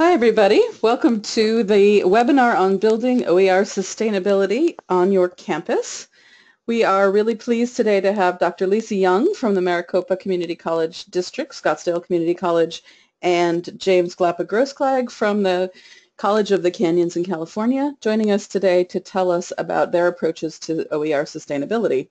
Hi everybody, welcome to the webinar on building OER sustainability on your campus. We are really pleased today to have Dr. Lisa Young from the Maricopa Community College District, Scottsdale Community College, and James Glapa Grossklag from the College of the Canyons in California joining us today to tell us about their approaches to OER sustainability.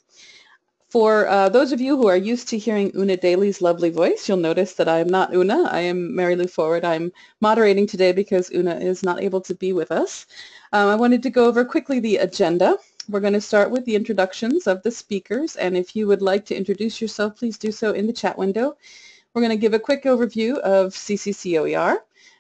For uh, those of you who are used to hearing Una Daly's lovely voice, you'll notice that I am not Una. I am Mary Lou Forward. I'm moderating today because Una is not able to be with us. Um, I wanted to go over quickly the agenda. We're going to start with the introductions of the speakers, and if you would like to introduce yourself, please do so in the chat window. We're going to give a quick overview of CCCOER,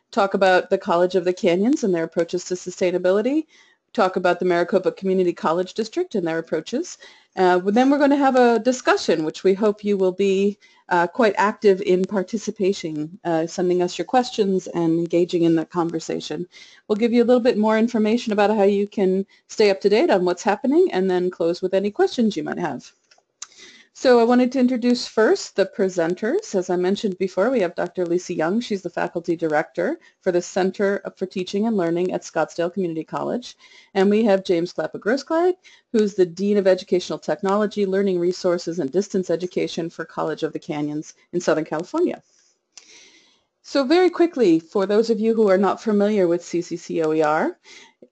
talk about the College of the Canyons and their approaches to sustainability, talk about the Maricopa Community College District and their approaches, uh, then we're going to have a discussion, which we hope you will be uh, quite active in participating, uh, sending us your questions and engaging in the conversation. We'll give you a little bit more information about how you can stay up to date on what's happening and then close with any questions you might have. So I wanted to introduce first the presenters. As I mentioned before, we have Dr. Lisa Young. She's the faculty director for the Center for Teaching and Learning at Scottsdale Community College. And we have James Glapa Grossklag, who's the Dean of Educational Technology, Learning Resources, and Distance Education for College of the Canyons in Southern California. So very quickly, for those of you who are not familiar with CCCOER,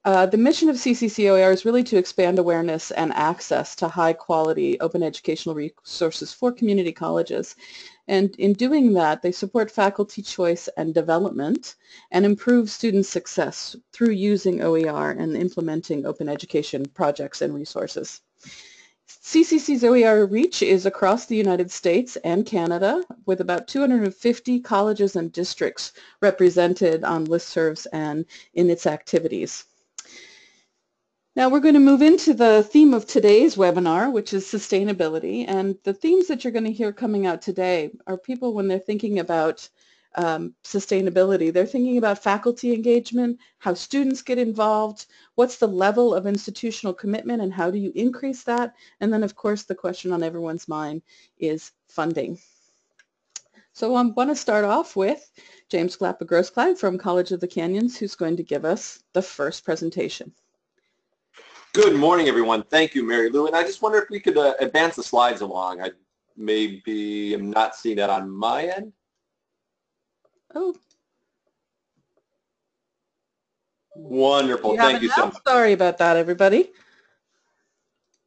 uh, the mission of CCCOER is really to expand awareness and access to high-quality open educational resources for community colleges. And in doing that, they support faculty choice and development and improve student success through using OER and implementing open education projects and resources. CCC's OER reach is across the United States and Canada with about 250 colleges and districts represented on listservs and in its activities. Now we're going to move into the theme of today's webinar, which is sustainability. And the themes that you're going to hear coming out today are people when they're thinking about um, sustainability. They're thinking about faculty engagement, how students get involved, what's the level of institutional commitment and how do you increase that? And then of course the question on everyone's mind is funding. So I'm going to start off with James Glapa Grossklag from College of the Canyons who's going to give us the first presentation. Good morning, everyone. Thank you, Mary Lou. And I just wonder if we could uh, advance the slides along. I maybe am not seeing that on my end. Oh. Wonderful. You Thank you so much. Sorry about that, everybody.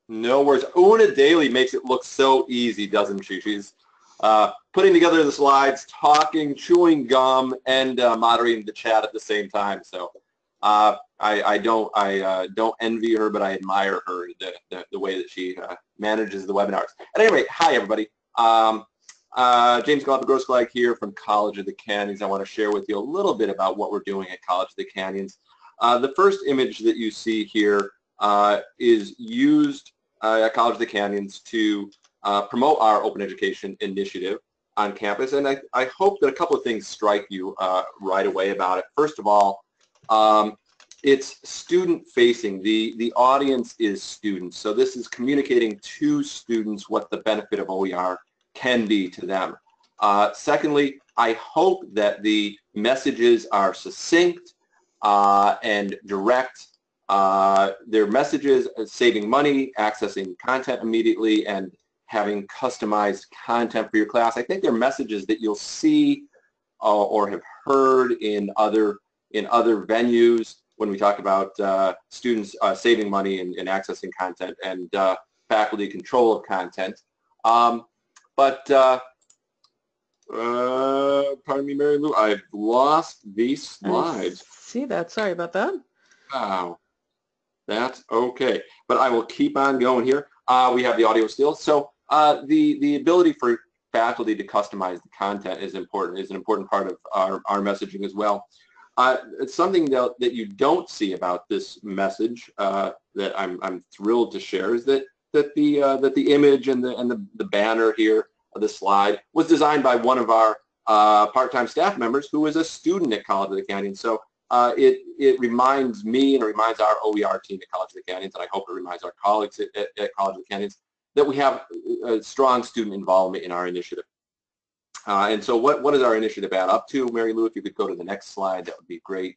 No worries. Una Daly makes it look so easy, doesn't she? She's uh, putting together the slides, talking, chewing gum, and uh, moderating the chat at the same time. So uh, I, I, don't I uh, don't envy her, but I admire her the, the, the way that she uh, manages the webinars. At any rate, hi everybody. Um, uh, James Glapa Grossklag here from College of the Canyons. I want to share with you a little bit about what we're doing at College of the Canyons. Uh, the first image that you see here uh, is used uh, at College of the Canyons to promote our open education initiative on campus. And I, I hope that a couple of things strike you right away about it. First of all, um, it's student facing. The, the audience is students. So this is communicating to students what the benefit of OER can be to them. Uh, secondly, I hope that the messages are succinct uh, and direct. Uh, their messages saving money, accessing content immediately, and having customized content for your class. I think they're messages that you'll see uh, or have heard in other in other venues when we talk about uh, students uh, saving money and, and, accessing content and faculty control of content. Um, but, uh, uh, pardon me, Mary Lou, I've lost these slides. I see that. Sorry about that. Wow. That's okay. But I will keep on going here. Uh, we have the audio still. So uh, the, the ability for faculty to customize the content is important, is an important part of our, our messaging as well. Uh, it's something that, that you don't see about this message uh, that I'm, I'm thrilled to share is that that the uh, that the image and the and the, the banner here of the slide was designed by one of our uh, part-time staff members who is a student at College of the Canyons. So uh, it it reminds me and it reminds our OER team at College of the Canyons, and I hope it reminds our colleagues at, at, at College of the Canyons that we have a strong student involvement in our initiative. Uh, and so what, what is our initiative add up to? Mary Lou, if you could go to the next slide, that would be great.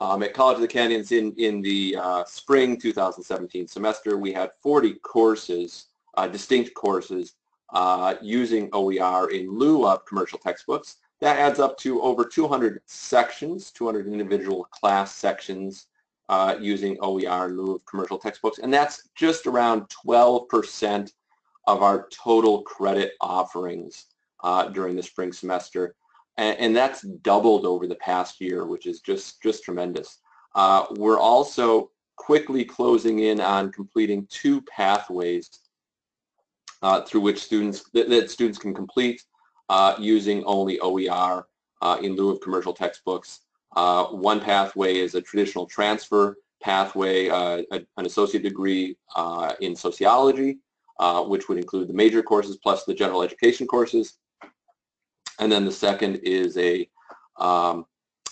Um, at College of the Canyons in, in the uh, spring 2017 semester, we had 40 courses, uh, distinct courses, uh, using OER in lieu of commercial textbooks. That adds up to over 200 sections, 200 individual class sections uh, using OER in lieu of commercial textbooks, and that's just around 12% of our total credit offerings uh, during the spring semester. And, and, that's doubled over the past year, which is just, just tremendous. Uh, we're also quickly closing in on completing two pathways uh, through which students, that, that, students can complete uh, using only OER uh, in lieu of commercial textbooks. Uh, one pathway is a traditional transfer pathway, a, an associate degree in sociology, uh, which would include the major courses plus the general education courses. And then the second is a um,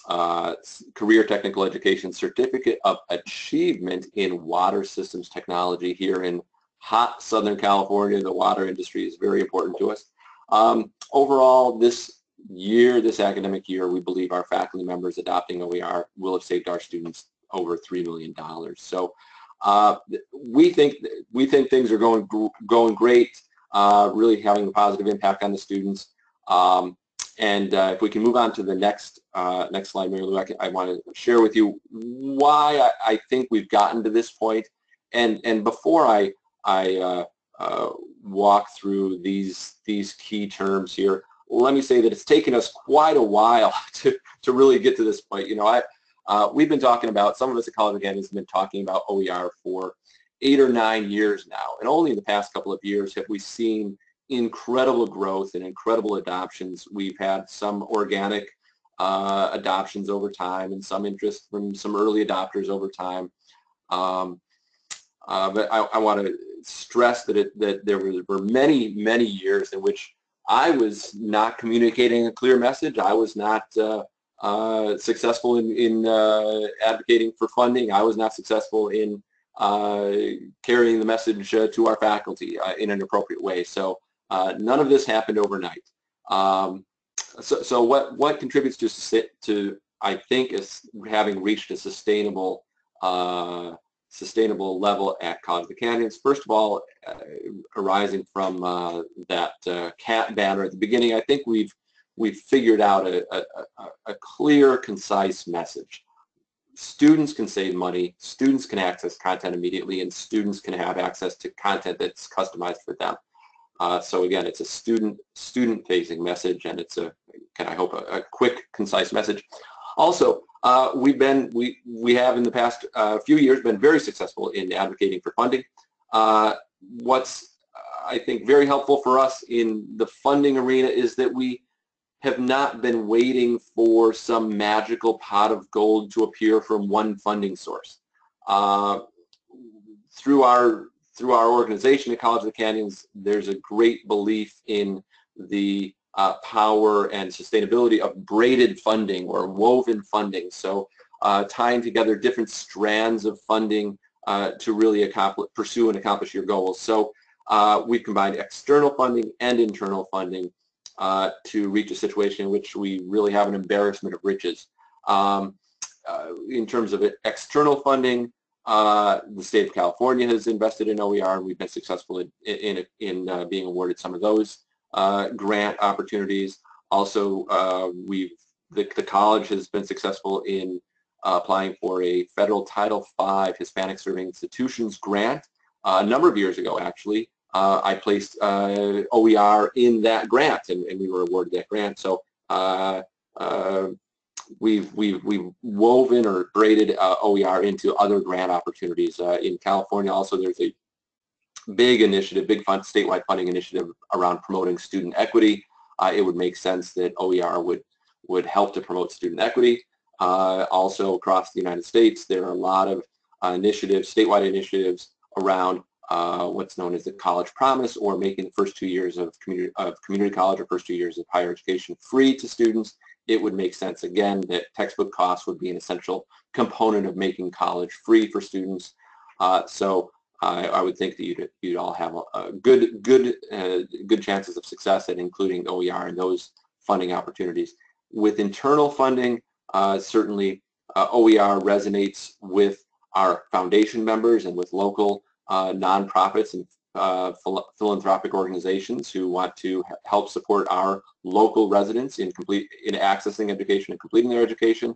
uh, career technical education certificate of achievement in water systems technology here in hot Southern California. The water industry is very important to us. Um, overall, this year, this academic year, we believe our faculty members adopting OER will have saved our students over $3 million. So uh, we think we think things are going going great, uh, really having a positive impact on the students. Um, and uh, if we can move on to the next uh, next slide, Mary Lou, I, I, want to share with you why I, I, think we've gotten to this point. And and before I I uh, uh, walk through these these key terms here, let me say that it's taken us quite a while to, to really get to this point. You know, I, uh, we've been talking about, some of us at College of Canyons have been talking about OER for eight or nine years now. And only in the past couple of years have we seen incredible growth and incredible adoptions. We've had some organic uh, adoptions over time and some interest from some early adopters over time. Um, uh, but I, I want to stress that, it, that there were many, many years in which I was not communicating a clear message. I was not uh, uh, successful in, in uh, advocating for funding. I was not successful in uh, carrying the message to our faculty in an appropriate way. So none of this happened overnight. Um, so, so what, what contributes to, to, I think, is having reached a sustainable sustainable level at College of the Canyons. First of all, uh, arising from uh, that uh, CAT banner at the beginning, I think we've we've figured out a, a, a, clear, concise message. Students can save money, students can access content immediately, and students can have access to content that's customized for them. Uh, so again, it's a student student facing message, and it's a, can I hope, a, a quick, concise message. Also, uh, we've been, we, we have in the past uh, few years been very successful in advocating for funding. Uh, what's, I think, very helpful for us in the funding arena is that we have not been waiting for some magical pot of gold to appear from one funding source. Uh, through our through our organization at College of the Canyons, there's a great belief in the uh, power and sustainability of braided funding or woven funding. So uh, tying together different strands of funding uh, to really accomplish, pursue and accomplish your goals. So uh, we've combined external funding and internal funding uh, to reach a situation in which we really have an embarrassment of riches. Um, uh, in terms of external funding, the state of California has invested in OER and we've been successful in, in, in being awarded some of those uh, grant opportunities. Also, uh, we've the, the college has been successful in uh, applying for a federal Title V Hispanic Serving Institutions grant uh, a number of years ago, actually. Uh, I placed uh, OER in that grant, and, and, we were awarded that grant. So we've, we've, we've woven or braided OER into other grant opportunities. in California, also, there's a big initiative, big fund, statewide funding initiative around promoting student equity. Uh, it would make sense that OER would, would help to promote student equity. Uh, also across the United States, there are a lot of uh, initiatives, statewide initiatives around uh, what's known as the college promise or making the first two years of community, of community college or first two years of higher education free to students. It would make sense again that textbook costs would be an essential component of making college free for students. Uh, so I, I would think that you'd, you'd all have a, a good good uh, good chances of success at including OER and those funding opportunities. With internal funding, uh, certainly uh, OER resonates with our foundation members and with local uh, nonprofits and uh, phil philanthropic organizations who want to help support our local residents in complete in accessing education and completing their education.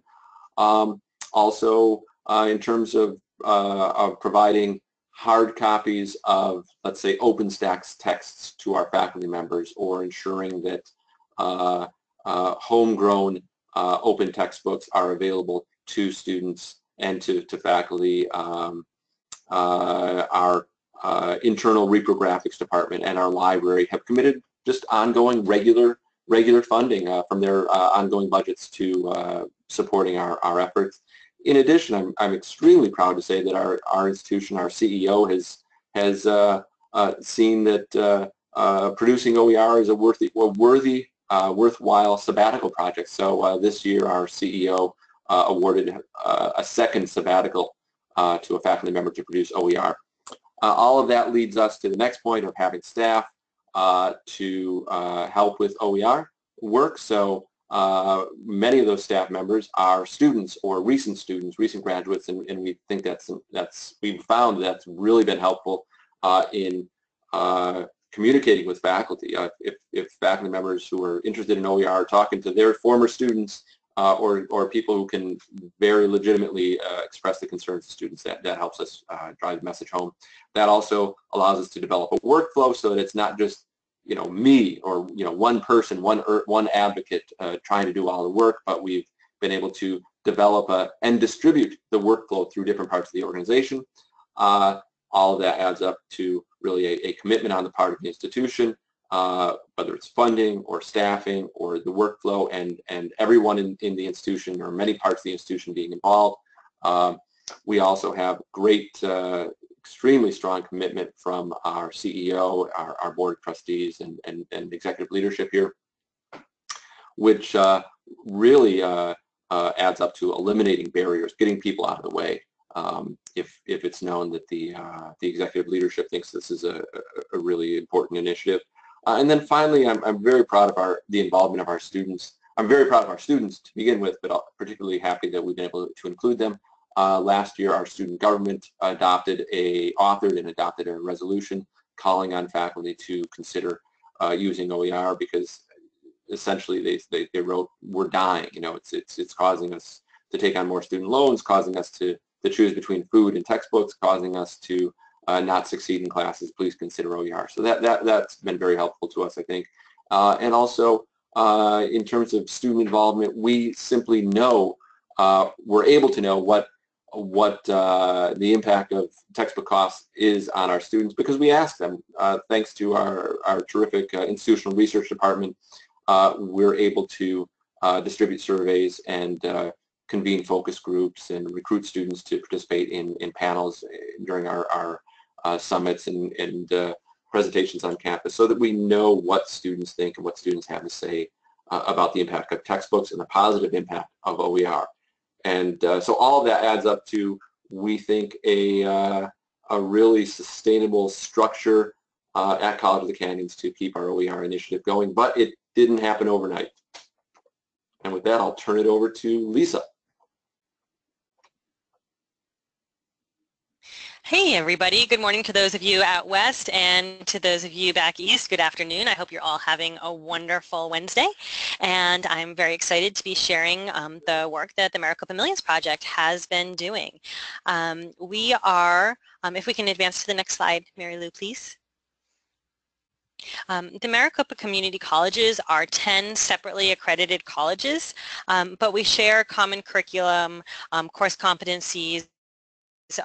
Um, also, uh, in terms of, uh, of providing hard copies of, let's say, OpenStax texts to our faculty members or ensuring that uh, uh, homegrown open textbooks are available to students and to, to faculty. Um, our uh, internal reprographics department and our library have committed just ongoing regular regular funding uh, from their uh, ongoing budgets to uh, supporting our, our efforts. In addition, I'm, I'm extremely proud to say that our, our institution, our CEO, has has uh, seen that producing OER is a worthy, a worthy worthwhile sabbatical project. So this year, our CEO uh, awarded uh, a second sabbatical uh, to a faculty member to produce OER. All of that leads us to the next point of having staff to help with OER work. So uh, many of those staff members are students or recent students, recent graduates, and, and we think that's that's we've found that's really been helpful uh, in uh, communicating with faculty. if if faculty members who are interested in OER are talking to their former students uh, or, or people who can very legitimately uh, express the concerns of students. That, that helps us uh, drive the message home. That also allows us to develop a workflow so that it's not just you know me or you know one person, one er, one advocate uh, trying to do all the work, but we've been able to develop a, and distribute the workflow through different parts of the organization. Uh, all of that adds up to really a, a commitment on the part of the institution uh, whether it's funding or staffing or the workflow and, and everyone in, in the institution or many parts of the institution being involved. Um, we also have great, uh, extremely strong commitment from our CEO, our, our board of trustees, and, and, and executive leadership here, which uh, really uh, uh, adds up to eliminating barriers, getting people out of the way. Um, if, if it's known that the, the executive leadership thinks this is a, a really important initiative. Uh, and then finally, I'm, I'm very proud of our the involvement of our students. I'm very proud of our students to begin with, but particularly happy that we've been able to include them. Uh, last year, our student government adopted a, authored and adopted a resolution calling on faculty to consider uh, using OER because essentially they, they, they wrote, we're dying, you know, it's, it's, it's causing us to take on more student loans, causing us to, to choose between food and textbooks, causing us to uh, not succeed in classes, please consider OER. So that, that, that's been very helpful to us, I think. Uh, and also, uh, in terms of student involvement, we simply know, uh, we're able to know what what uh, the impact of textbook costs is on our students because we ask them. Uh, thanks to our, our terrific institutional research department, we're able to distribute surveys and convene focus groups and recruit students to participate in, in panels during our, our summits and, and uh, presentations on campus so that we know what students think and what students have to say uh, about the impact of textbooks and the positive impact of OER. And uh, so all of that adds up to, we think, a, uh, a really sustainable structure uh, at College of the Canyons to keep our OER initiative going, but it didn't happen overnight. And with that, I'll turn it over to Lisa. Hey everybody, good morning to those of you out west and to those of you back east, good afternoon. I hope you're all having a wonderful Wednesday and I'm very excited to be sharing um, the work that the Maricopa Millions Project has been doing. Um, we are, um, if we can advance to the next slide, Mary Lou please. Um, the Maricopa Community Colleges are 10 separately accredited colleges, um, but we share common curriculum, um, course competencies,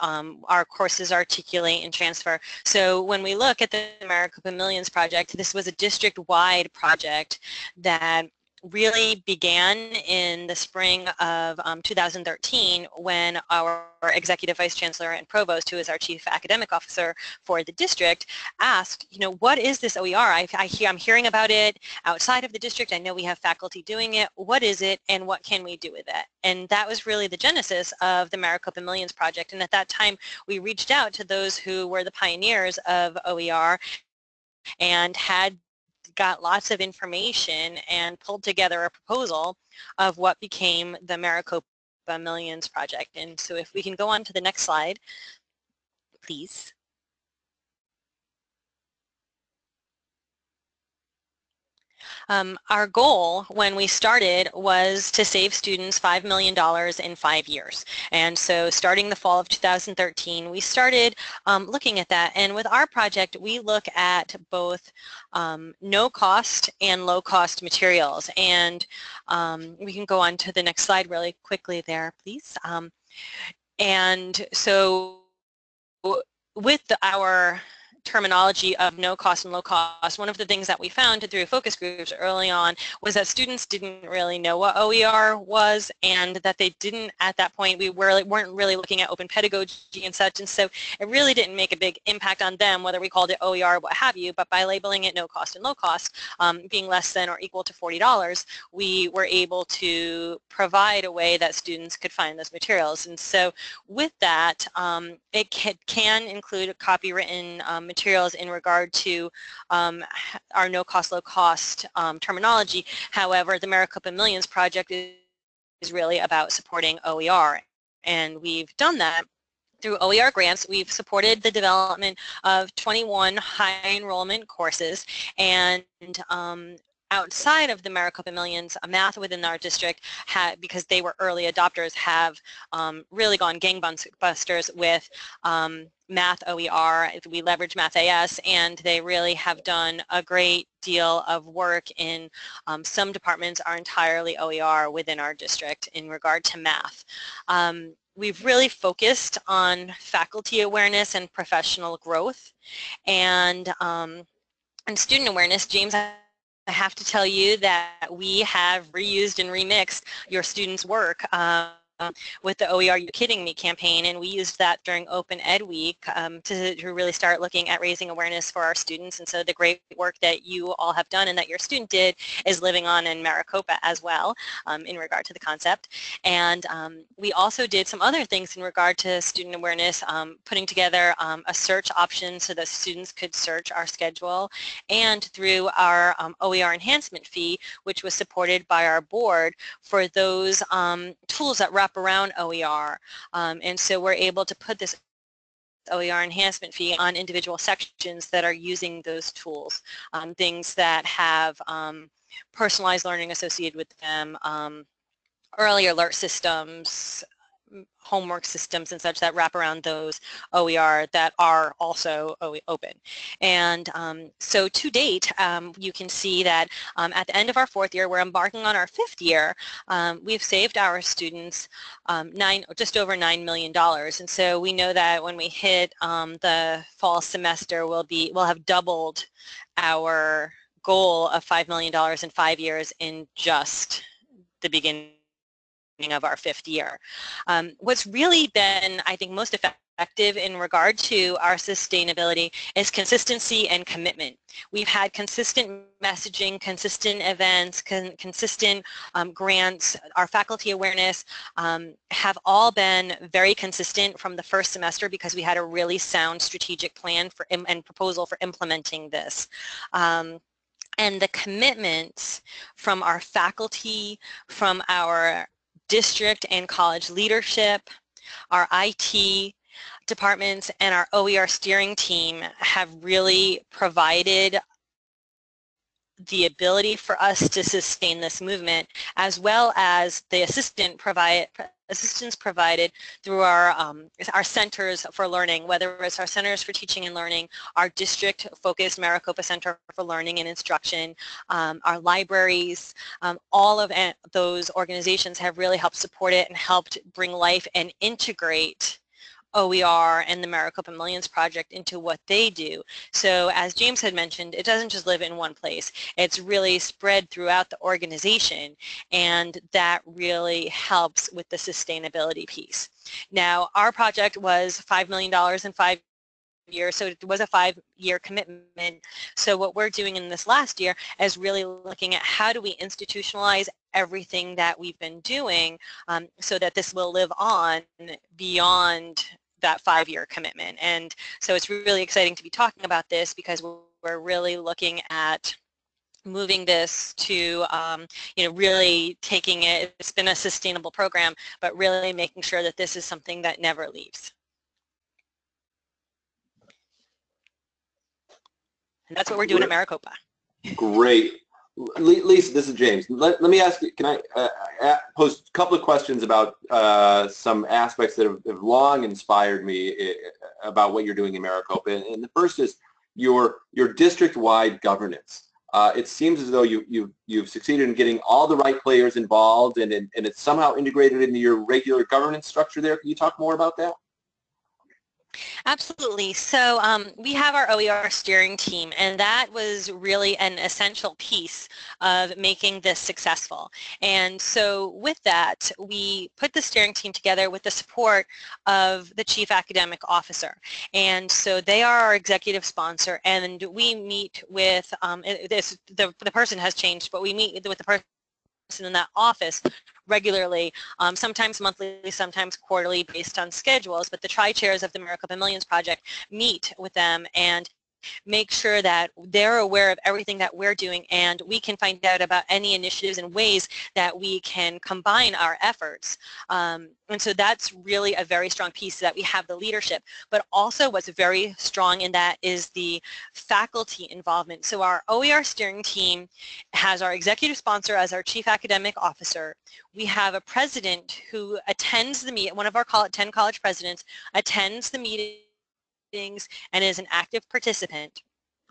um, our courses articulate and transfer. So when we look at the Maricopa Millions project, this was a district-wide project that really began in the spring of um, 2013 when our executive vice chancellor and provost, who is our chief academic officer for the district, asked, you know, what is this OER? I, I hear, I'm hearing about it outside of the district. I know we have faculty doing it. What is it and what can we do with it? And that was really the genesis of the Maricopa Millions Project. And at that time, we reached out to those who were the pioneers of OER and had got lots of information and pulled together a proposal of what became the Maricopa Millions project. And so if we can go on to the next slide, please. Um, our goal when we started was to save students $5 million in five years. And so starting the fall of 2013, we started um, looking at that. And with our project, we look at both um, no cost and low cost materials. And um, we can go on to the next slide really quickly there, please. Um, and so with the, our terminology of no cost and low cost, one of the things that we found through focus groups early on was that students didn't really know what OER was and that they didn't at that point, we were, weren't really looking at open pedagogy and such and so it really didn't make a big impact on them whether we called it OER what have you, but by labeling it no cost and low cost, um, being less than or equal to $40, we were able to provide a way that students could find those materials. And so with that, um, it can, can include copywritten um, materials in regard to um, our no cost, low cost um, terminology. However, the Maricopa Millions project is, really about supporting OER. And we've done that through OER grants, we've supported the development of 21 high enrollment courses and um, outside of the Maricopa Millions, math within our district, because they were early adopters, have um, really gone gangbusters with um, Math OER. We leverage Math AS, and they really have done a great deal of work in um, some departments are entirely OER within our district in regard to math. Um, we've really focused on faculty awareness and professional growth and um, and student awareness. James, I have to tell you that we have reused and remixed your students' work. Um, um, with the OER You Kidding Me campaign and we used that during Open Ed Week um, to, to, really start looking at raising awareness for our students. And so the great work that you all have done and that your student did is living on in Maricopa as well um, in regard to the concept. And um, we also did some other things in regard to student awareness um, putting together um, a search option so that students could search our schedule. And through our OER enhancement fee which was supported by our board for those tools that wrap around OER. Um, and so we're able to put this OER enhancement fee on individual sections that are using those tools, um, things that have um, personalized learning associated with them, um, early alert systems, homework systems and such that wrap around those OER that are also open. And um, so to date, um, you can see that um, at the end of our fourth year, we're embarking on our fifth year, um, we've saved our students um, nine, just over $9 million. And so we know that when we hit um, the fall semester, we'll, be, we'll have doubled our goal of $5 million in five years in just the beginning of our fifth year. Um, what's really been, I think, most effective in regard to our sustainability is consistency and commitment. We've had consistent messaging, consistent events, con consistent um, grants, our faculty awareness um, have all been very consistent from the first semester because we had a really sound strategic plan for and proposal for implementing this. Um, and the commitments from our faculty, from our district and college leadership, our IT departments, and our OER steering team have really provided the ability for us to sustain this movement as well as the assistant provide, assistance provided through our, um, our centers for learning, whether it's our centers for teaching and learning, our district-focused Maricopa Center for Learning and Instruction, um, our libraries, um, all of those organizations have really helped support it and helped bring life and integrate OER and the Maricopa Millions Project into what they do. So as James had mentioned, it doesn't just live in one place. It's really spread throughout the organization and that really helps with the sustainability piece. Now our project was $5 million in five year, so it was a five-year commitment. So what we're doing in this last year is really looking at how do we institutionalize everything that we've been doing um, so that this will live on beyond that five-year commitment. And so it's really exciting to be talking about this because we're really looking at moving this to, um, you know, really taking it, it's been a sustainable program, but really making sure that this is something that never leaves. And that's what we're doing at Maricopa. Great. Lisa, this is James. Let, let me ask you, can I uh, pose a couple of questions about uh, some aspects that have, have, long inspired me uh, about what you're doing in Maricopa. And, and the first is your, your district-wide governance. Uh, it seems as though you, you, you've succeeded in getting all the right players involved and, and, and it's somehow integrated into your regular governance structure there. Can you talk more about that? Absolutely. So um, we have our OER steering team, and that was really an essential piece of making this successful. And so with that, we put the steering team together with the support of the Chief Academic Officer. And so they are our executive sponsor, and we meet with, um, this, the, the person has changed, but we meet with the person in that office regularly, um, sometimes monthly, sometimes quarterly based on schedules, but the tri-chairs of the Maricopa Millions Project meet with them and make sure that they're aware of everything that we're doing and we can find out about any initiatives and ways that we can combine our efforts. Um, and so that's really a very strong piece that we have the leadership, but also what's very strong in that is the faculty involvement. So our OER steering team has our executive sponsor as our chief academic officer. We have a president who attends the meet, one of our 10 college presidents attends the meeting meetings and is an active participant.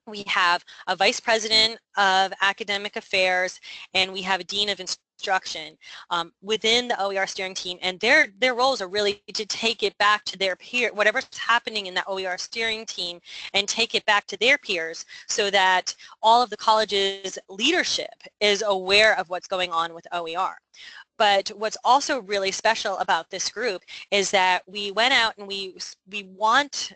We have a vice president of academic affairs and we have a dean of instruction um, within the OER steering team and their their roles are really to take it back to their peer whatever's happening in that OER steering team and take it back to their peers so that all of the college's leadership is aware of what's going on with OER. But what's also really special about this group is that we went out and we we want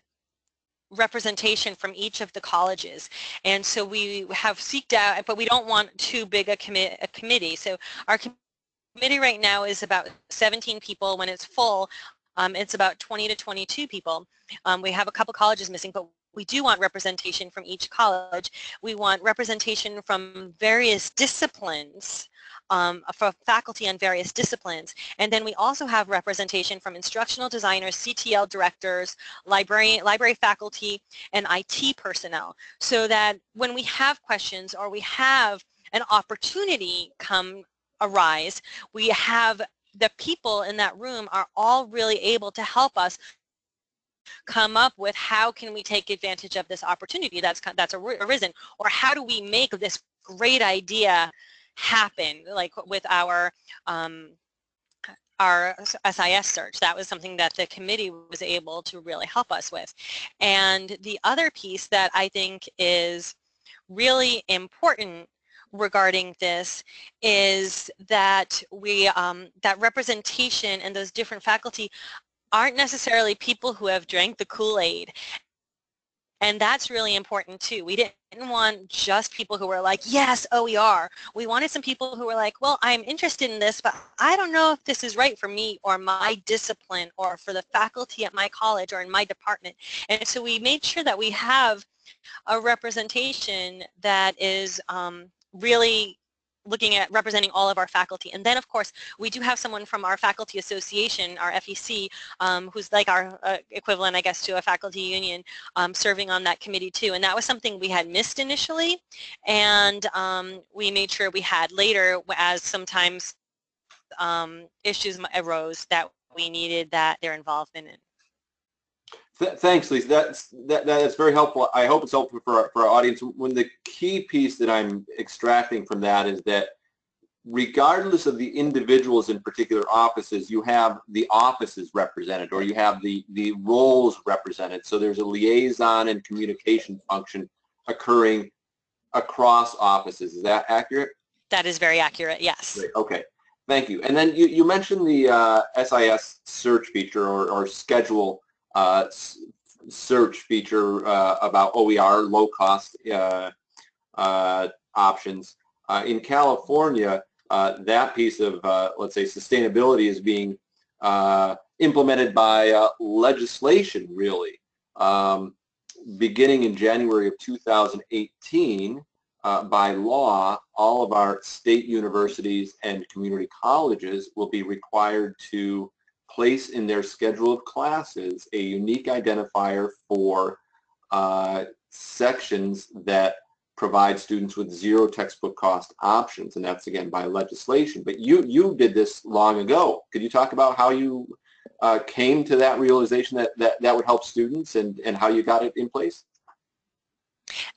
representation from each of the colleges. And so we have seeked out, but we don't want too big a, commi a committee. So our committee right now is about 17 people. When it's full, um, it's about 20 to 22 people. Um, we have a couple colleges missing, but we do want representation from each college. We want representation from various disciplines um, for faculty on various disciplines. And then we also have representation from instructional designers, CTL directors, library, library faculty, and IT personnel so that when we have questions or we have an opportunity come arise, we have the people in that room are all really able to help us come up with how can we take advantage of this opportunity that's that's arisen or how do we make this great idea happen, like with our um, our SIS search. That was something that the committee was able to really help us with. And the other piece that I think is really important regarding this is that we um, that representation and those different faculty aren't necessarily people who have drank the Kool-Aid and that's really important too. We didn't want just people who were like, yes, OER. We are." We wanted some people who were like, well, I'm interested in this, but I don't know if this is right for me or my discipline or for the faculty at my college or in my department. And so we made sure that we have a representation that is um, really looking at representing all of our faculty. And then, of course, we do have someone from our faculty association, our FEC, um, who's like our uh, equivalent, I guess, to a faculty union, um, serving on that committee too. And that was something we had missed initially, and um, we made sure we had later as sometimes um, issues arose that we needed that their involvement in. Th thanks, Lisa. That's that, that's very helpful. I hope it's helpful for our, for our audience. When the key piece that I'm extracting from that is that regardless of the individuals in particular offices, you have the offices represented or you have the, the roles represented. So there's a liaison and communication function occurring across offices. Is that accurate? That is very accurate, yes. Great. Okay, thank you. And then you, you mentioned the uh, SIS search feature or, or schedule uh, search feature uh, about OER, low cost uh, uh, options. Uh, in California, that piece of, let's say, sustainability is being implemented by legislation, really. Um, beginning in January of 2018, uh, by law, all of our state universities and community colleges will be required to place in their schedule of classes a unique identifier for uh, sections that provide students with zero textbook cost options, and that's again by legislation. But you you did this long ago. Could you talk about how you uh, came to that realization that, that that would help students and, and how you got it in place?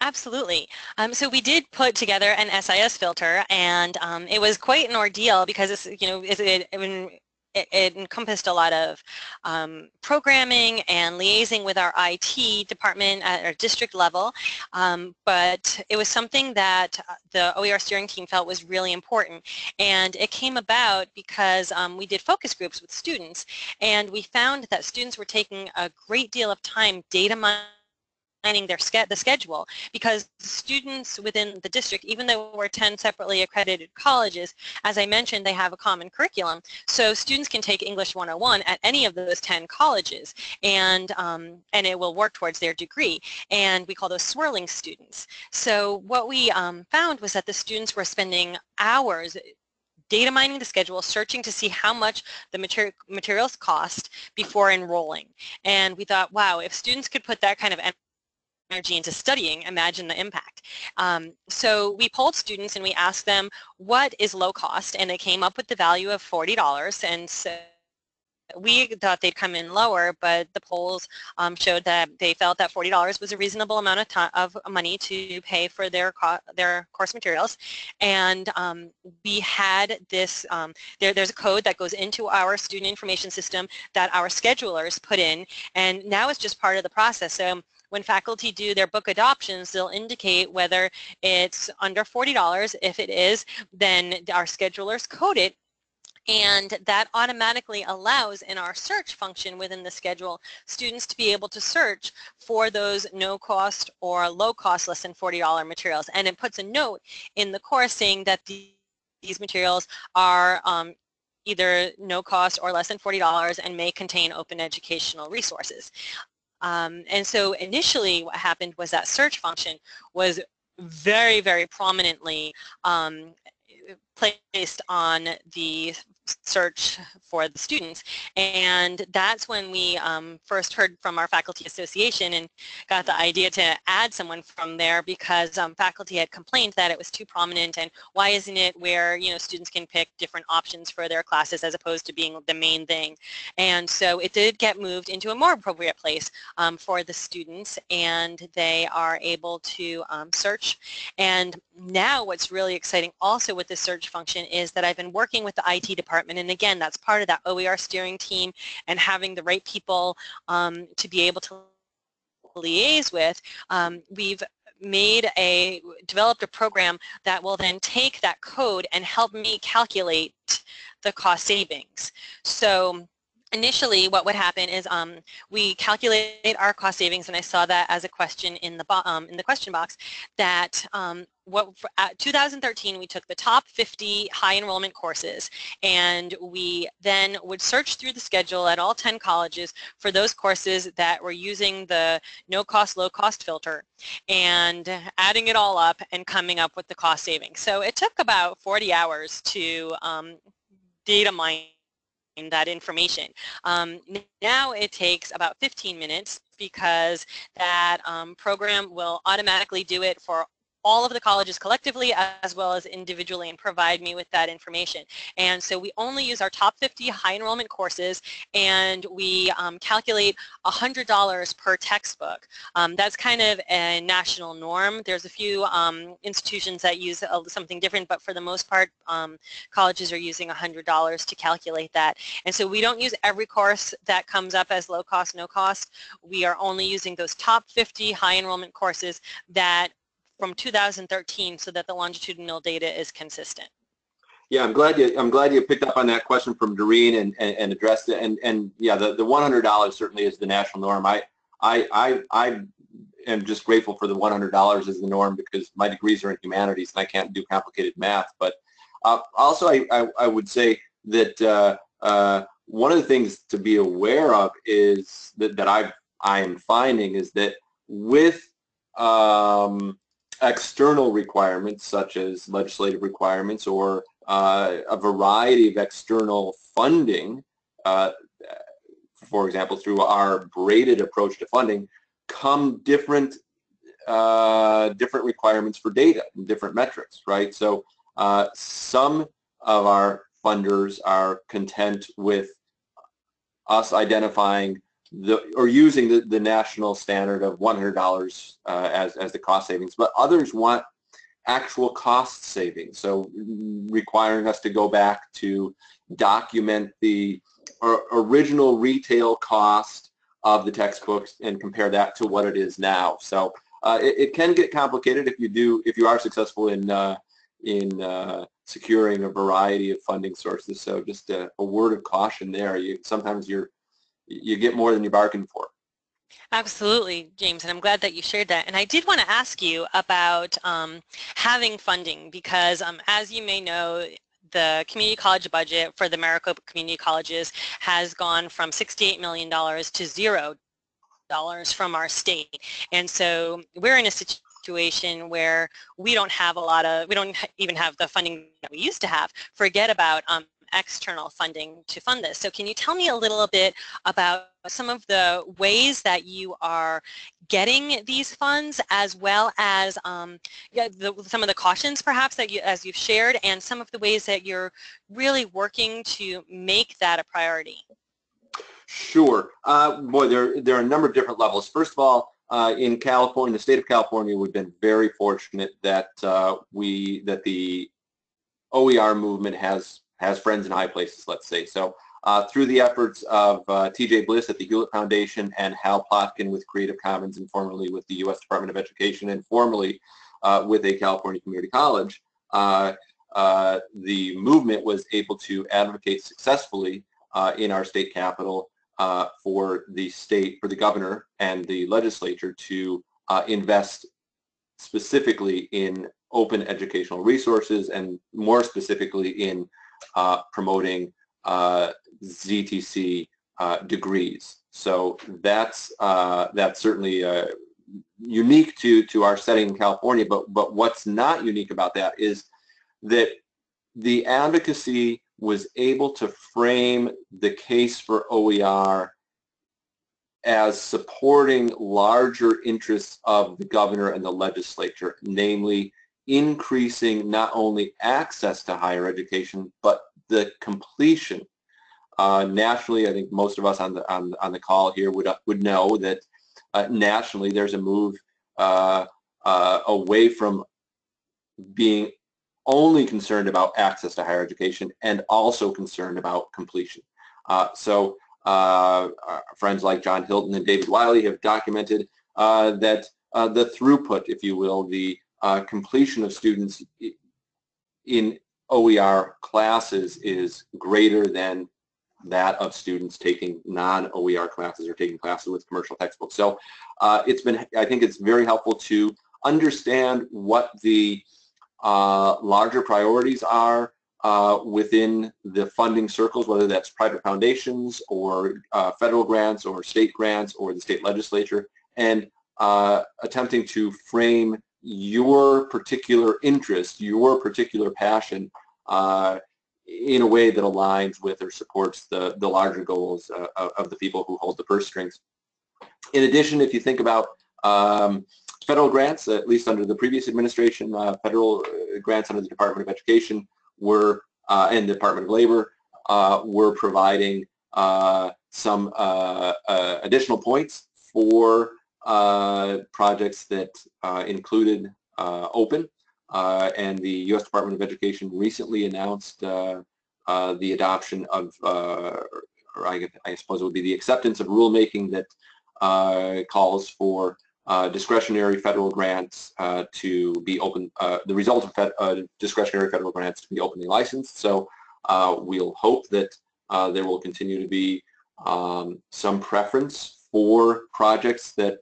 Absolutely. Um, so we did put together an SIS filter, and um, it was quite an ordeal because it's, you know, it, it, it, it, it encompassed a lot of um, programming and liaising with our IT department at our district level, um, but it was something that uh, the OER steering team felt was really important. And it came about because um, we did focus groups with students, and we found that students were taking a great deal of time data mining planning their the schedule because students within the district, even though we're 10 separately accredited colleges, as I mentioned, they have a common curriculum. So students can take English 101 at any of those 10 colleges and, um, and it will work towards their degree. And we call those swirling students. So what we um, found was that the students were spending hours data mining the schedule, searching to see how much the materi materials cost before enrolling. And we thought, wow, if students could put that kind of energy into studying, imagine the impact. Um, so we polled students and we asked them what is low cost and they came up with the value of $40 and so we thought they'd come in lower, but the polls um, showed that they felt that $40 was a reasonable amount of, time, of money to pay for their co their course materials. And um, we had this, um, there, there's a code that goes into our student information system that our schedulers put in, and now it's just part of the process. So when faculty do their book adoptions, they'll indicate whether it's under $40. If it is, then our schedulers code it and that automatically allows in our search function within the schedule students to be able to search for those no cost or low cost less than $40 materials and it puts a note in the course saying that the, these materials are um, either no cost or less than $40 and may contain open educational resources. Um, and so initially what happened was that search function was very, very prominently um, placed on the search for the students. And that's when we um, first heard from our faculty association and got the idea to add someone from there because um, faculty had complained that it was too prominent and why isn't it where you know students can pick different options for their classes as opposed to being the main thing. And so it did get moved into a more appropriate place um, for the students and they are able to um, search. And now what's really exciting also with the search function is that I've been working with the IT department and again that's part of that OER steering team and having the right people um, to be able to liaise with. Um, we've made a, developed a program that will then take that code and help me calculate the cost savings. So initially what would happen is um, we calculate our cost savings and I saw that as a question in the, um, in the question box that um, what for, 2013 we took the top 50 high enrollment courses and we then would search through the schedule at all 10 colleges for those courses that were using the no cost low cost filter and adding it all up and coming up with the cost savings. So it took about 40 hours to um, data mine that information. Um, now it takes about 15 minutes because that um, program will automatically do it for all of the colleges collectively as well as individually and provide me with that information. And so we only use our top 50 high enrollment courses and we um, calculate $100 per textbook. Um, that's kind of a national norm. There's a few um, institutions that use something different, but for the most part, um, colleges are using $100 to calculate that. And so we don't use every course that comes up as low cost, no cost. We are only using those top 50 high enrollment courses that from 2013 so that the longitudinal data is consistent. Yeah, I'm glad you I'm glad you picked up on that question from Doreen and, and, and addressed it. And and yeah, the, the $100 certainly is the national norm. I I I I am just grateful for the $100 as the norm because my degrees are in humanities and I can't do complicated math. But uh, also, I, I, I would say that uh, uh, one of the things to be aware of is that, that I've, I am finding is that with um, external requirements such as legislative requirements or uh, a variety of external funding, uh, for example, through our braided approach to funding, come different uh, different requirements for data and different metrics, right? So uh, some of our funders are content with us identifying the or using the, the national standard of $100 uh, as, as the cost savings, but others want actual cost savings. So requiring us to go back to document the original retail cost of the textbooks and compare that to what it is now. So uh, it, it, can get complicated if you do if you are successful in uh, in uh, securing a variety of funding sources. So just a, a word of caution there. You sometimes you're you get more than you bargained for. Absolutely, James, and I'm glad that you shared that. And I did want to ask you about um, having funding because, um, as you may know, the community college budget for the Maricopa Community Colleges has gone from $68 million to zero dollars from our state. And so we're in a situation where we don't have a lot of, we don't even have the funding that we used to have. Forget about um, external funding to fund this. So can you tell me a little bit about some of the ways that you are getting these funds as well as um, the, some of the cautions perhaps that you, as you've shared and some of the ways that you're really working to make that a priority? Sure. Uh, boy, there, there are a number of different levels. First of all, uh, in California, the state of California, we've been very fortunate that uh, we that the OER movement has has friends in high places, let's say. So uh, through the efforts of uh, TJ Bliss at the Hewlett Foundation and Hal Plotkin with Creative Commons and formerly with the U.S. Department of Education and formerly uh, with a California community college, uh, uh, the movement was able to advocate successfully uh, in our state capital for the state, for the governor and the legislature to invest specifically in open educational resources and more specifically in uh, promoting uh, ZTC uh, degrees. So that's uh, that's certainly uh, unique to to our setting in California. But but what's not unique about that is that the advocacy was able to frame the case for OER as supporting larger interests of the governor and the legislature, namely increasing not only access to higher education, but the completion. Uh, nationally, I think most of us on the on, on the call here would uh, would know that uh, nationally there's a move uh, uh, away from being only concerned about access to higher education and also concerned about completion. Uh, so friends like John Hilton and David Wiley have documented that the throughput, if you will, the uh, completion of students in OER classes is greater than that of students taking non-OER classes or taking classes with commercial textbooks. So uh, it's been, I think it's very helpful to understand what the uh, larger priorities are uh, within the funding circles, whether that's private foundations or uh, federal grants or state grants or the state legislature, and uh, attempting to frame your particular interest, your particular passion uh, in a way that aligns with or supports the, the larger goals uh, of the people who hold the purse strings. In addition, if you think about um, federal grants, at least under the previous administration, uh, federal uh, grants under the Department of Education were, uh, and the Department of Labor uh, were providing some additional points for projects that included open. and the U.S. Department of Education recently announced the adoption of, or I, I, suppose it would be the acceptance of rulemaking that calls for uh, discretionary federal grants uh, to be open, uh, the result of fed, uh, discretionary federal grants to be openly licensed. So uh, we'll hope that uh, there will continue to be um, some preference for projects that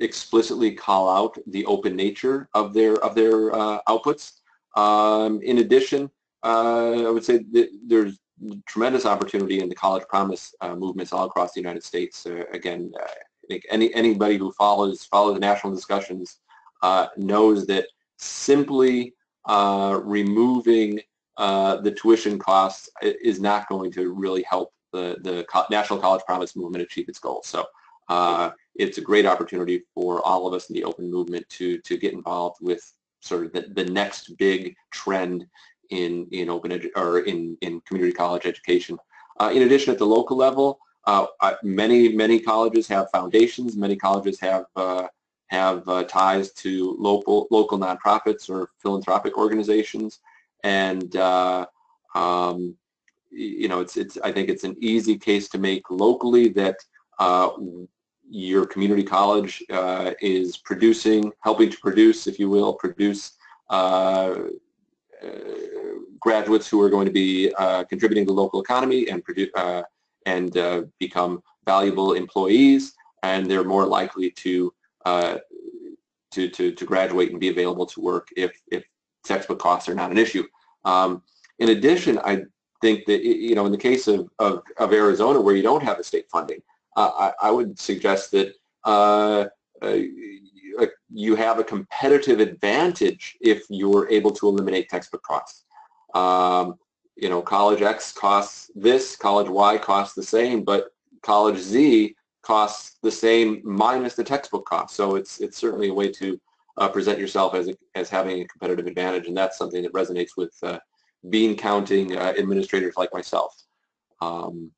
explicitly call out the open nature of their of their outputs. Um, in addition, I would say there's tremendous opportunity in the college promise movements all across the United States. again, I think any anybody who follows follow the national discussions uh, knows that simply uh, removing uh, the tuition costs is not going to really help the the National College Promise movement achieve its goals. So uh, it's a great opportunity for all of us in the open movement to to get involved with sort of the, the next big trend in in open edu or in in community college education. Uh, in addition, at the local level, uh, many, many colleges have foundations. Many colleges have uh, have uh, ties to local local nonprofits or philanthropic organizations, and uh, um, you know, it's it's. I think it's an easy case to make locally that uh, your community college uh, is producing, helping to produce, if you will, produce graduates who are going to be contributing to the local economy and produce and uh, become valuable employees, and they're more likely to, uh, to, to, to, graduate and be available to work if, if textbook costs are not an issue. Um, in addition, I think that, you know, in the case of, of, of Arizona where you don't have the state funding, uh, I, I, would suggest that uh, uh, you have a competitive advantage if you're able to eliminate textbook costs. Um, you know, college X costs this, college Y costs the same, but college Z costs the same minus the textbook cost. So it's it's certainly a way to uh, present yourself as a, as having a competitive advantage, and that's something that resonates with uh, bean counting uh, administrators like myself. Um,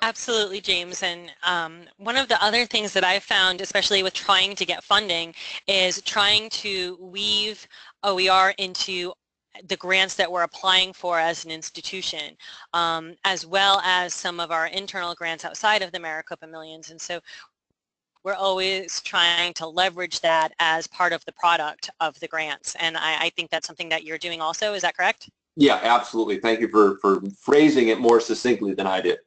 Absolutely, James. And um, one of the other things that I've found, especially with trying to get funding, is trying to weave OER into the grants that we're applying for as an institution, um, as well as some of our internal grants outside of the Maricopa Millions. And so we're always trying to leverage that as part of the product of the grants. And I, I think that's something that you're doing also. Is that correct? Yeah, absolutely. Thank you for, for phrasing it more succinctly than I did.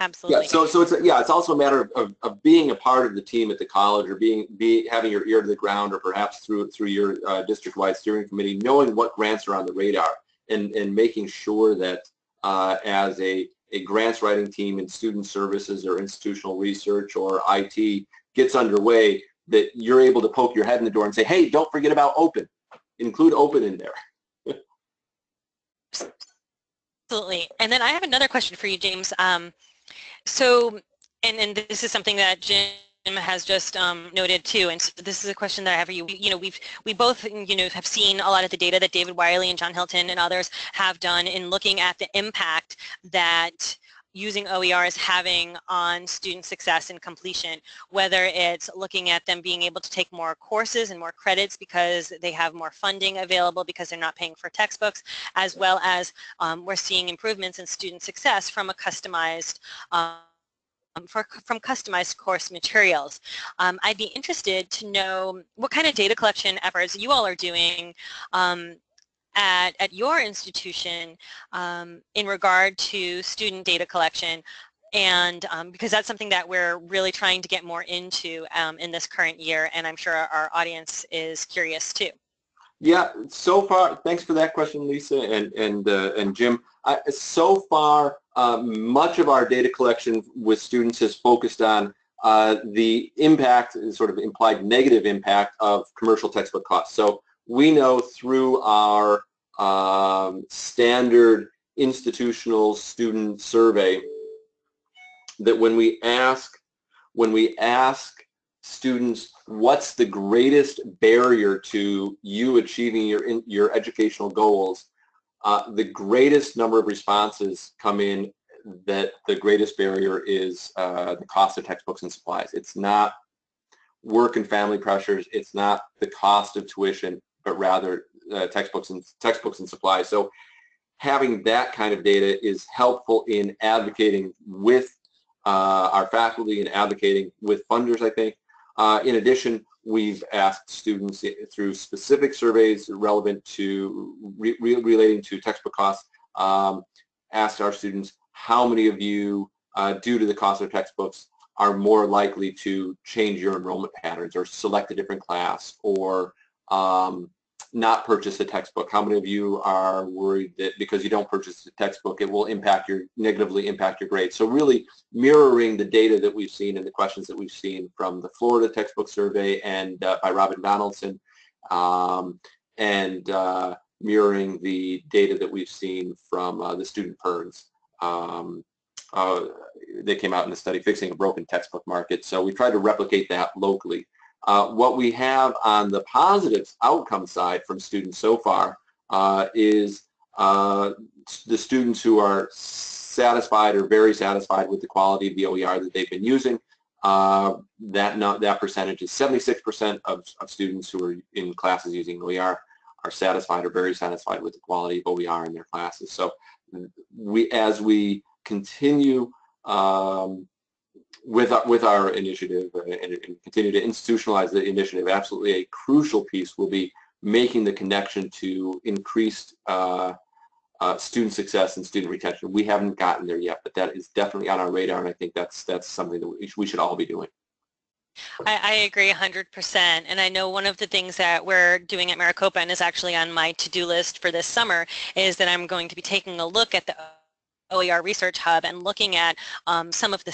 Absolutely. Yeah, so so it's a, yeah, it's also a matter of, of, of, being a part of the team at the college, or being be having your ear to the ground, or perhaps through through your uh, district-wide steering committee, knowing what grants are on the radar, and and making sure that uh, as a a grants writing team in student services or institutional research or IT gets underway, that you're able to poke your head in the door and say, hey, don't forget about open. Include open in there. Absolutely. And then I have another question for you, James. Um, so, and, and this is something that Jim has just um, noted too, and so this is a question that I have for you. You know, we've we both you know have seen a lot of the data that David Wiley and John Hilton and others have done in looking at the impact that using OER is having on student success and completion, whether it's looking at them being able to take more courses and more credits because they have more funding available because they're not paying for textbooks, as well as um, we're seeing improvements in student success from a customized um, for, from customized course materials. Um, I'd be interested to know what kind of data collection efforts you all are doing um, at, at your institution um, in regard to student data collection and um, because that's something that we're really trying to get more into um, in this current year and I'm sure our, audience is curious too. Yeah, so far, thanks for that question, Lisa and and uh, and Jim. I, so far, uh, much of our data collection with students has focused on uh, the impact, sort of implied negative impact of commercial textbook costs. So we know through our um, standard institutional student survey that when we ask when we ask students what's the greatest barrier to you achieving your, your educational goals, uh, the greatest number of responses come in that the greatest barrier is uh, the cost of textbooks and supplies. It's not work and family pressures. It's not the cost of tuition, but rather uh, textbooks and textbooks and supplies. So having that kind of data is helpful in advocating with uh, our faculty and advocating with funders, I think. Uh, in addition, we've asked students through specific surveys relevant to re relating to textbook costs, um, asked our students how many of you, uh, due to the cost of textbooks, are more likely to change your enrollment patterns or select a different class or um, not purchase a textbook? How many of you are worried that because you don't purchase a textbook, it will impact your negatively impact your grades? So really mirroring the data that we've seen and the questions that we've seen from the Florida textbook survey and uh, by Robin Donaldson, um, and uh, mirroring the data that we've seen from uh, the student PIRGs. Um, uh, they came out in the study fixing a broken textbook market. So we tried to replicate that locally. Uh, what we have on the positive outcome side from students so far uh, is uh, the students who are satisfied or very satisfied with the quality of the OER that they've been using. Uh, that not, that percentage is 76% of, of students who are in classes using OER are satisfied or very satisfied with the quality of OER in their classes. So we, as we continue um, with our, with our initiative and, and, continue to institutionalize the initiative, absolutely a crucial piece will be making the connection to increased uh, uh, student success and student retention. We haven't gotten there yet, but that is definitely on our radar, and I think that's that's something that we should all be doing. I, I, agree 100%. And I know one of the things that we're doing at Maricopa and is actually on my to-do list for this summer is that I'm going to be taking a look at the OER Research Hub and looking at um, some of the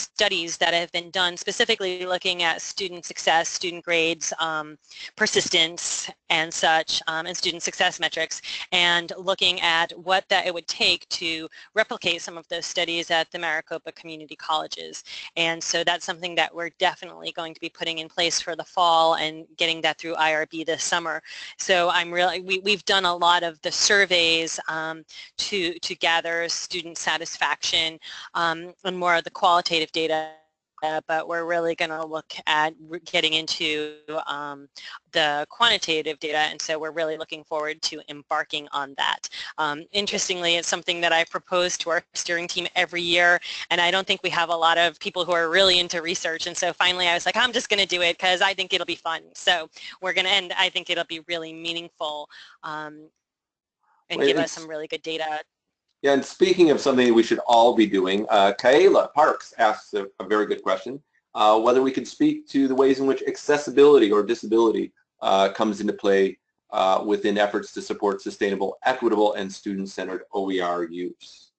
studies that have been done specifically looking at student success, student grades, um, persistence and such, um, and student success metrics, and looking at what that it would take to replicate some of those studies at the Maricopa Community Colleges. And so that's something that we're definitely going to be putting in place for the fall and getting that through IRB this summer. So I'm really, we, we've done a lot of the surveys um, to, to gather student satisfaction um, and more of the qualitative data uh, but we're really going to look at getting into um, the quantitative data and so we're really looking forward to embarking on that. Um, interestingly, it's something that I propose to our steering team every year and I don't think we have a lot of people who are really into research and so finally I was like I'm just going to do it because I think it'll be fun. So we're going to end, I think it'll be really meaningful um, and well, give us some really good data yeah, and speaking of something we should all be doing, uh, Kayla Parks asks a, a very good question, uh, whether we could speak to the ways in which accessibility or disability uh, comes into play uh, within efforts to support sustainable, equitable, and student-centered OER use.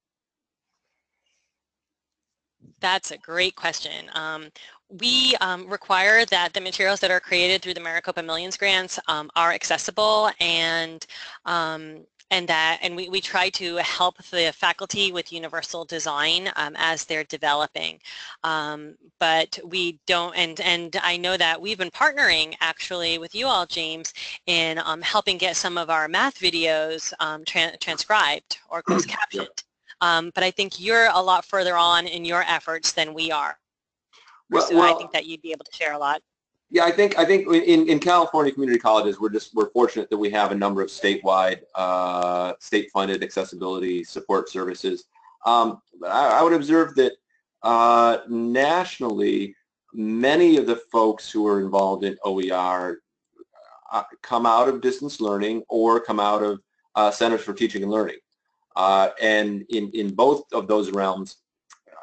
That's a great question. Um, we um, require that the materials that are created through the Maricopa Millions grants um, are accessible and um, and that and we, we try to help the faculty with universal design um, as they're developing. Um, but we don't and and I know that we've been partnering actually with you all James in um, helping get some of our math videos um, tra transcribed or closed captioned um, but I think you're a lot further on in your efforts than we are. Well, so well, I think that you'd be able to share a lot yeah, I think I think in, in California community colleges, we're just we're fortunate that we have a number of statewide, uh, state-funded accessibility support services. Um, I, I, would observe that uh, nationally, many of the folks who are involved in OER uh, come out of distance learning or come out of uh, centers for teaching and learning. Uh, and in in both of those realms,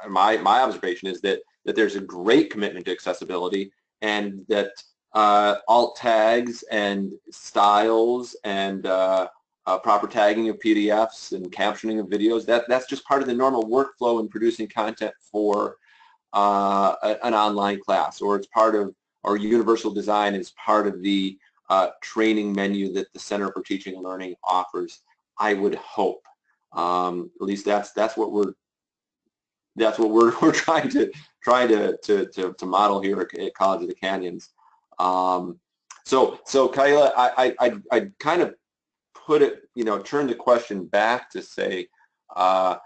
my my observation is that that there's a great commitment to accessibility and that uh, alt tags and styles and uh, uh, proper tagging of PDFs and captioning of videos, that, that's just part of the normal workflow in producing content for uh, an online class or it's part of, or universal design is part of the uh, training menu that the Center for Teaching and Learning offers, I would hope. Um, at least that's, that's what we're that's what we're, we're trying to trying to, to, to, to model here at, College of the Canyons. Um, so, so Kyla, I, I, I kind of put it, you know, turn the question back to say, uh,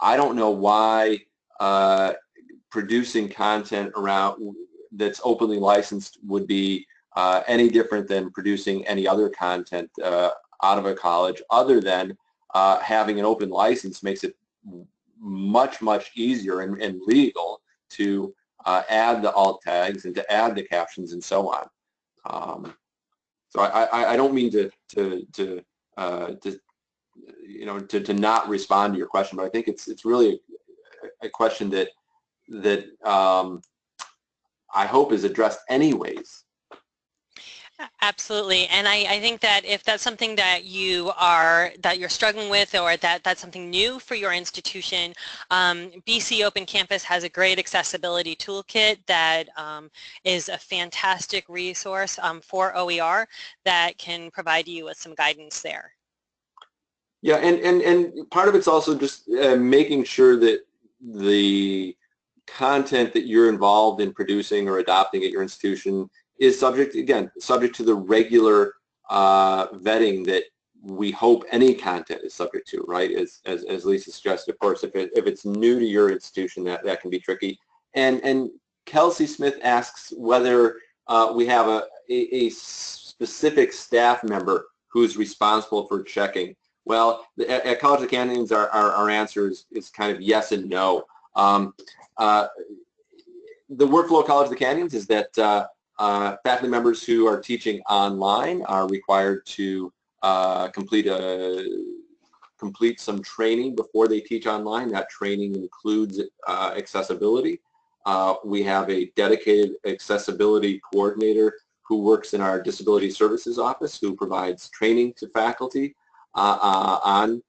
I don't know why uh, producing content around that's openly licensed would be uh, any different than producing any other content uh, out of a college other than uh, having an open license makes it much, much easier and, and legal to uh, add the alt tags and to add the captions and so on. Um, so I, I, I, don't mean to, to, to, uh, to you know, to, to not respond to your question, but I think it's, it's really a, a question that, that um, I hope is addressed anyways Absolutely, and I, I, think that if that's something that you are that you're struggling with, or that that's something new for your institution, um, BC Open Campus has a great accessibility toolkit that um, is a fantastic resource um, for OER that can provide you with some guidance there. Yeah, and and and part of it's also just uh, making sure that the content that you're involved in producing or adopting at your institution is subject, again, subject to the regular uh, vetting that we hope any content is subject to, right? As, as, as Lisa suggested, of course, if, it, if it's new to your institution, that, that can be tricky. And, and Kelsey Smith asks whether uh, we have a, a, a, specific staff member who's responsible for checking. Well, at, at College of the Canyons, our, our, our, answer is, is kind of yes and no. Um, uh, the workflow of College of the Canyons is that uh, faculty members who are teaching online are required to uh, complete a complete some training before they teach online. That training includes uh, accessibility. Uh, we have a dedicated accessibility coordinator who works in our disability services office who provides training to faculty uh, uh, on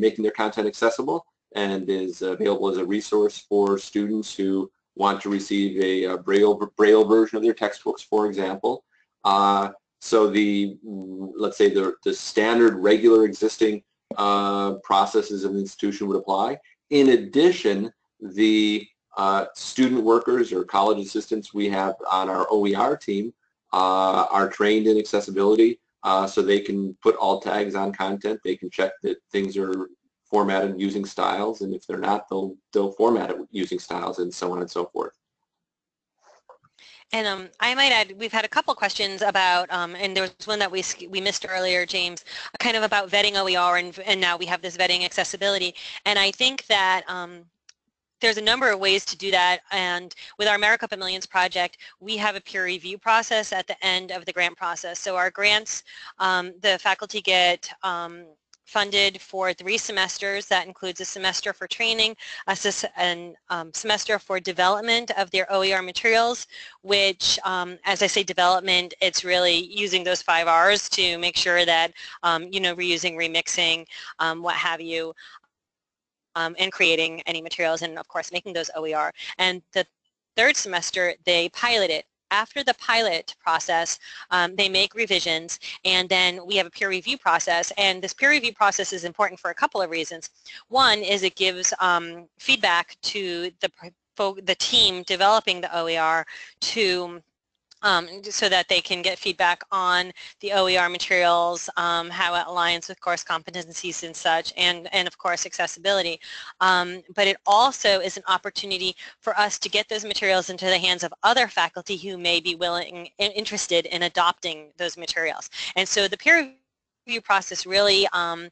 making their content accessible and is available as a resource for students who want to receive a, a Braille, Braille version of their textbooks, for example. Uh, so the, let's say the, the standard regular existing uh, processes of the institution would apply. In addition, the uh, student workers or college assistants we have on our OER team uh, are trained in accessibility uh, so they can put alt tags on content. They can check that things are formatted using styles, and if they're not, they'll they'll format it using styles, and so on and so forth. And um, I might add, we've had a couple questions about, um, and there was one that we we missed earlier, James, kind of about vetting OER, and, and now we have this vetting accessibility. And I think that um, there's a number of ways to do that and with our Maricopa Millions project we have a peer review process at the end of the grant process so our grants um, the faculty get um, funded for three semesters. That includes a semester for training, a um, semester for development of their OER materials, which, um, as I say development, it's really using those five R's to make sure that, um, you know, reusing, remixing, um, what have you, um, and creating any materials and, of course, making those OER. And the third semester, they pilot it after the pilot process, um, they make revisions and then we have a peer review process and this peer review process is important for a couple of reasons. One is it gives um, feedback to the, the team developing the OER to um, so that they can get feedback on the OER materials, um, how it aligns with course competencies and such, and, and of course accessibility. Um, but it also is an opportunity for us to get those materials into the hands of other faculty who may be willing and interested in adopting those materials. And so the peer review process really um,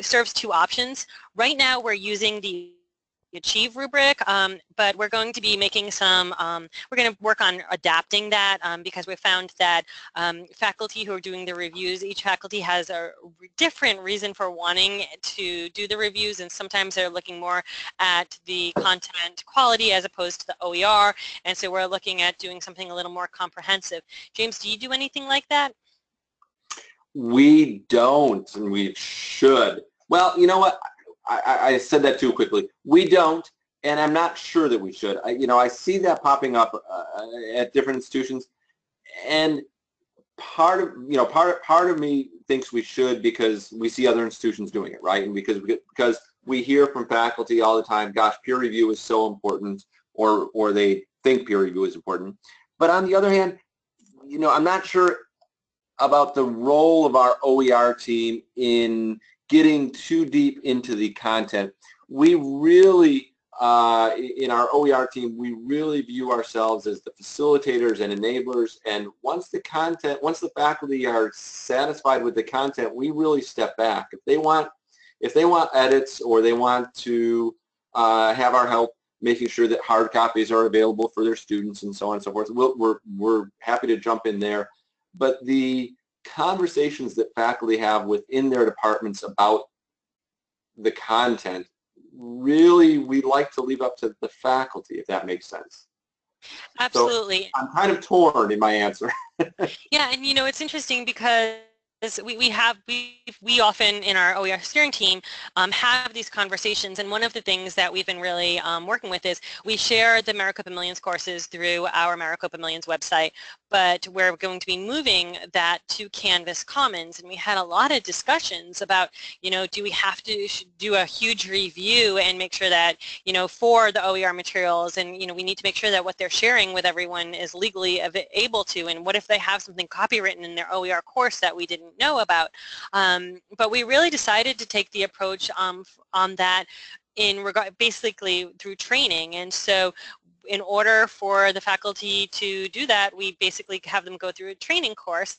serves two options. Right now we're using the achieve rubric, um, but we're going to be making some, um, we're going to work on adapting that um, because we found that um, faculty who are doing the reviews, each faculty has a different reason for wanting to do the reviews and sometimes they're looking more at the content quality as opposed to the OER and so we're looking at doing something a little more comprehensive. James, do you do anything like that? We don't and we should. Well, you know what? I, I said that too quickly. We don't, and I'm not sure that we should. I, you know, I see that popping up uh, at different institutions, and part of you know part part of me thinks we should because we see other institutions doing it, right? And because we, because we hear from faculty all the time, gosh, peer review is so important, or, or they think peer review is important. But on the other hand, you know, I'm not sure about the role of our OER team in getting too deep into the content. We really, uh, in our OER team, we really view ourselves as the facilitators and enablers. And once the content, once the faculty are satisfied with the content, we really step back. If they want, if they want edits or they want to uh, have our help making sure that hard copies are available for their students and so on and so forth, we'll, we're, we're happy to jump in there. But the conversations that faculty have within their departments about the content, really we like to leave up to the faculty, if that makes sense. Absolutely. So I'm kind of torn in my answer. yeah, and you know, it's interesting because we, we have we we often in our OER steering team um, have these conversations and one of the things that we've been really um, working with is we share the Maricopa Millions courses through our Maricopa Millions website but we're going to be moving that to Canvas Commons and we had a lot of discussions about you know do we have to do a huge review and make sure that you know for the OER materials and you know we need to make sure that what they're sharing with everyone is legally able to and what if they have something copywritten in their OER course that we didn't know about. Um, but we really decided to take the approach um, on that in regard basically through training and so in order for the faculty to do that we basically have them go through a training course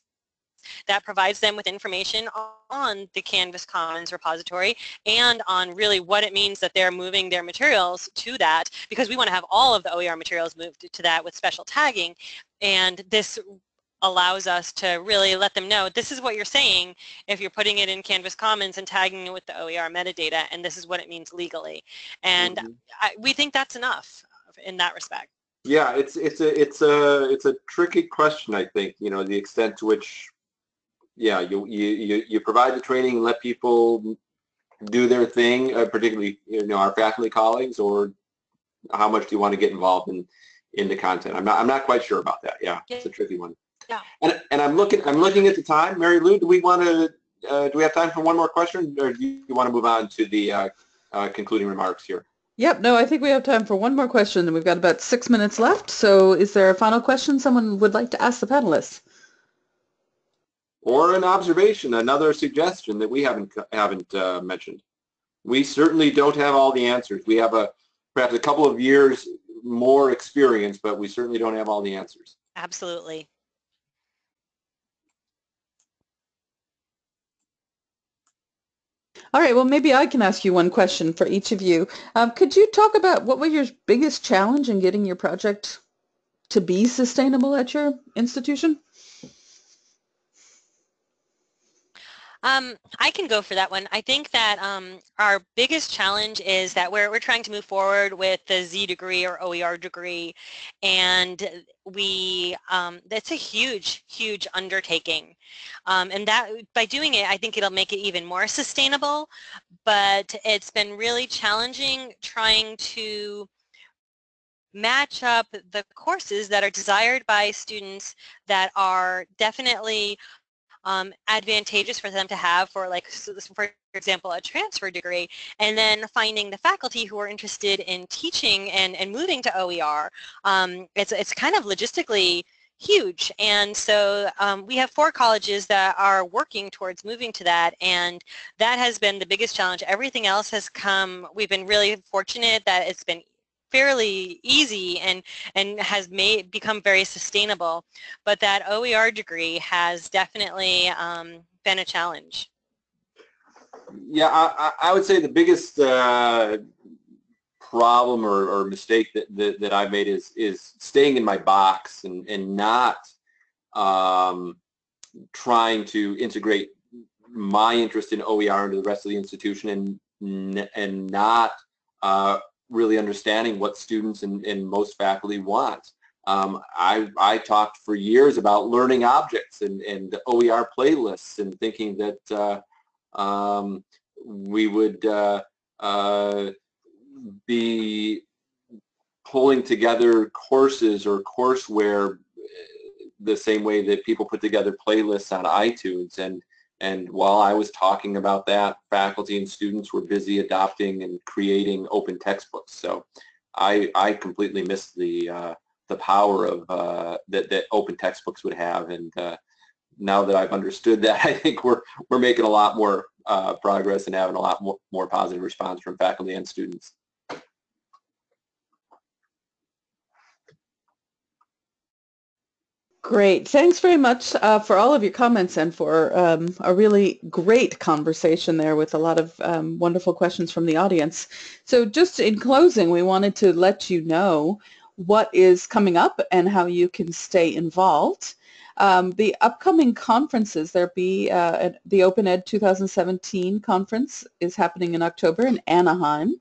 that provides them with information on the Canvas Commons repository and on really what it means that they're moving their materials to that because we want to have all of the OER materials moved to that with special tagging and this allows us to really let them know this is what you're saying if you're putting it in Canvas Commons and tagging it with the OER metadata and this is what it means legally and mm -hmm. I, we think that's enough in that respect. Yeah, it's it's a it's a it's a tricky question I think you know the extent to which yeah you you you provide the training and let people do their thing uh, particularly you know our faculty colleagues or how much do you want to get involved in in the content I'm not I'm not quite sure about that yeah, yeah. it's a tricky one. Yeah. And, and I'm looking I'm looking at the time. Mary Lou, do we want to uh, do we have time for one more question, or do you, want to move on to the uh, uh, concluding remarks here? Yep. No, I think we have time for one more question, and we've got about six minutes left. So, is there a final question someone would like to ask the panelists? Or an observation, another suggestion that we haven't haven't uh, mentioned. We certainly don't have all the answers. We have a perhaps a couple of years more experience, but we certainly don't have all the answers. Absolutely. All right, well, maybe I can ask you one question for each of you. Um, could you talk about what was your biggest challenge in getting your project to be sustainable at your institution? Um, I can go for that one. I think that um, our biggest challenge is that we're, we're trying to move forward with the Z degree or OER degree and we, um, that's a huge, huge undertaking. Um, and that by doing it, I think it'll make it even more sustainable, but it's been really challenging trying to match up the courses that are desired by students that are definitely um, advantageous for them to have for like, for example, a transfer degree, and then finding the faculty who are interested in teaching and, and moving to OER. Um, it's, it's kind of logistically huge and so um, we have four colleges that are working towards moving to that and that has been the biggest challenge everything else has come we've been really fortunate that it's been fairly easy and and has made become very sustainable but that OER degree has definitely um, been a challenge. Yeah I, I would say the biggest uh, problem or, or mistake that, that, that I made is is staying in my box and, and not um, trying to integrate my interest in OER into the rest of the institution and and not uh, really understanding what students and, and most faculty want. Um, I, I talked for years about learning objects and, and OER playlists and thinking that uh, um, we would uh, uh, be pulling together courses or courseware the same way that people put together playlists on iTunes and and while I was talking about that, faculty and students were busy adopting and creating open textbooks. So I, I completely missed the, uh, the power of uh, that, that open textbooks would have. And uh, now that I've understood that, I think we're, we're making a lot more uh, progress and having a lot more, more positive response from faculty and students. Great. Thanks very much uh, for all of your comments and for um, a really great conversation there with a lot of um, wonderful questions from the audience. So just in closing, we wanted to let you know what is coming up and how you can stay involved. Um, the upcoming conferences, there'll be uh, the Open Ed 2017 conference is happening in October in Anaheim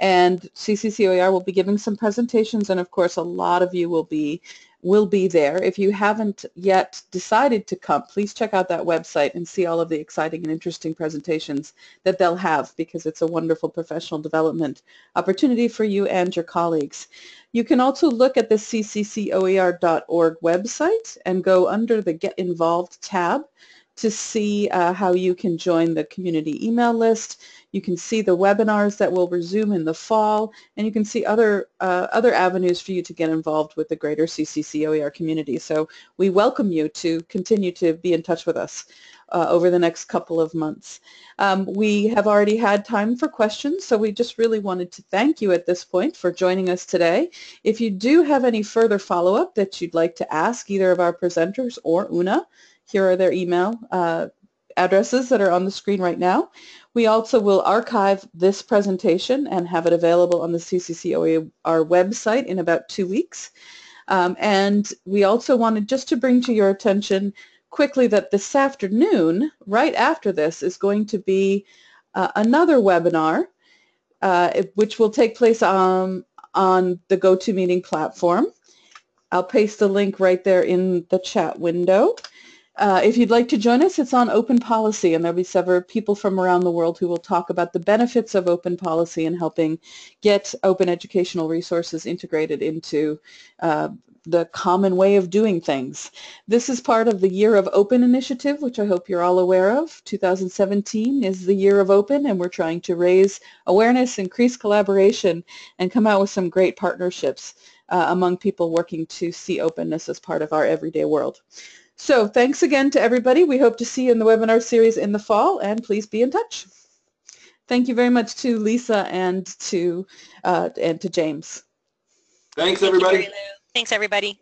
and CCCOER will be giving some presentations and of course a lot of you will be will be there. If you haven't yet decided to come, please check out that website and see all of the exciting and interesting presentations that they'll have because it's a wonderful professional development opportunity for you and your colleagues. You can also look at the cccoer.org website and go under the Get Involved tab to see uh, how you can join the community email list. You can see the webinars that will resume in the fall, and you can see other uh, other avenues for you to get involved with the greater CCCOER community. So we welcome you to continue to be in touch with us uh, over the next couple of months. Um, we have already had time for questions, so we just really wanted to thank you at this point for joining us today. If you do have any further follow-up that you'd like to ask either of our presenters or Una, here are their email uh, addresses that are on the screen right now. We also will archive this presentation and have it available on the CCCOER website in about two weeks. Um, and we also wanted just to bring to your attention quickly that this afternoon, right after this, is going to be uh, another webinar uh, which will take place on, on the GoToMeeting platform. I'll paste the link right there in the chat window. Uh, if you'd like to join us, it's on open policy, and there'll be several people from around the world who will talk about the benefits of open policy and helping get open educational resources integrated into uh, the common way of doing things. This is part of the Year of Open initiative, which I hope you're all aware of. 2017 is the Year of Open, and we're trying to raise awareness, increase collaboration, and come out with some great partnerships uh, among people working to see openness as part of our everyday world. So thanks again to everybody. We hope to see you in the webinar series in the fall, and please be in touch. Thank you very much to Lisa and to uh, and to James. Thanks, everybody. Thank you, Thanks, everybody.